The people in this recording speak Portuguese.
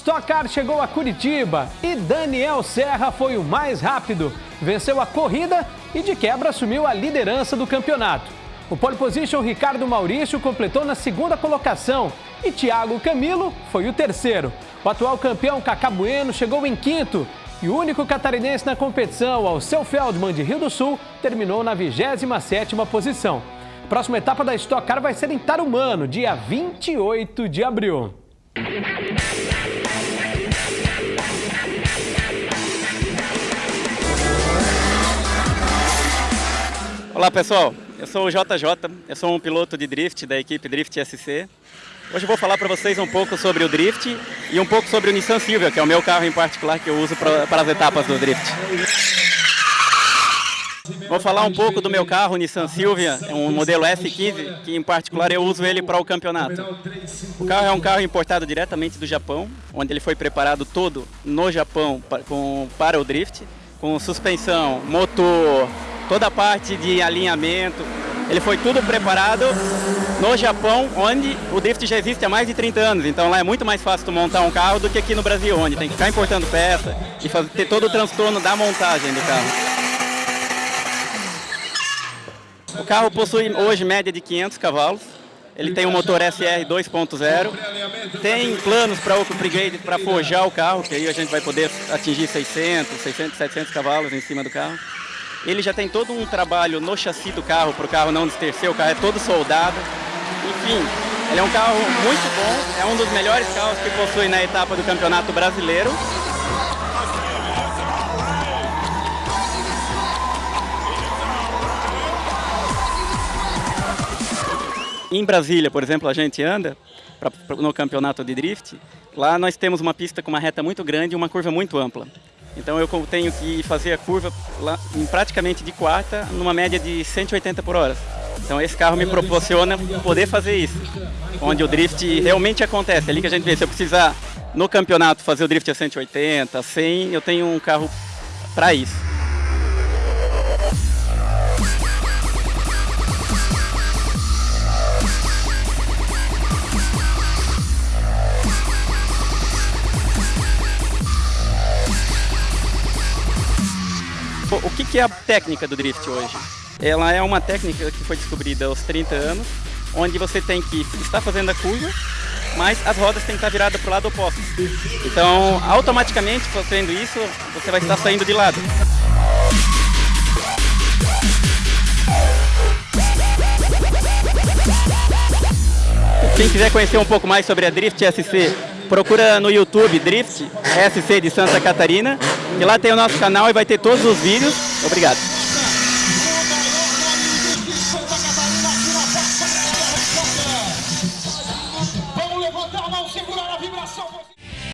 Stock Car chegou a Curitiba e Daniel Serra foi o mais rápido. Venceu a corrida e de quebra assumiu a liderança do campeonato. O pole position Ricardo Maurício completou na segunda colocação e Thiago Camilo foi o terceiro. O atual campeão Cacá Bueno chegou em quinto e o único catarinense na competição, Alceu Feldman de Rio do Sul, terminou na 27ª posição. A próxima etapa da Stock Car vai ser em Tarumano, dia 28 de abril. Olá pessoal, eu sou o JJ, eu sou um piloto de drift da equipe Drift SC. Hoje eu vou falar para vocês um pouco sobre o drift e um pouco sobre o Nissan Silvia, que é o meu carro em particular que eu uso para as etapas do drift. Vou falar um pouco do meu carro, o Nissan Silvia, é um modelo S15, que em particular eu uso ele para o campeonato. O carro é um carro importado diretamente do Japão, onde ele foi preparado todo no Japão para o drift, com suspensão, motor, toda a parte de alinhamento. Ele foi tudo preparado no Japão, onde o drift já existe há mais de 30 anos. Então lá é muito mais fácil montar um carro do que aqui no Brasil, onde tem que ficar importando peça e fazer, ter todo o transtorno da montagem do carro. O carro possui hoje média de 500 cavalos. Ele tem um motor SR 2.0. Tem planos para o upgrade para forjar o carro, que aí a gente vai poder atingir 600, 600, 700 cavalos em cima do carro. Ele já tem todo um trabalho no chassi do carro, para o carro não destercer, o carro é todo soldado. Enfim, ele é um carro muito bom, é um dos melhores carros que possui na etapa do Campeonato Brasileiro. Em Brasília, por exemplo, a gente anda pra, pra, no campeonato de drift. Lá nós temos uma pista com uma reta muito grande e uma curva muito ampla. Então eu tenho que fazer a curva lá, em praticamente de quarta, numa média de 180 por hora. Então esse carro me proporciona poder fazer isso, onde o drift realmente acontece. É ali que a gente vê, se eu precisar no campeonato fazer o drift a 180, 100, eu tenho um carro para isso. O que, é a técnica do drift hoje? Ela é uma técnica que foi descobrida aos 30 anos, onde você tem que estar fazendo a curva, mas as rodas têm que estar viradas para o lado oposto. Então, automaticamente, fazendo isso, você vai estar saindo de lado. Quem quiser conhecer um pouco mais sobre a Drift SC, procura no YouTube Drift SC de Santa Catarina, e lá tem o nosso canal e vai ter todos os vídeos. Obrigado. Vamos levantar a mão, segurar a vibração.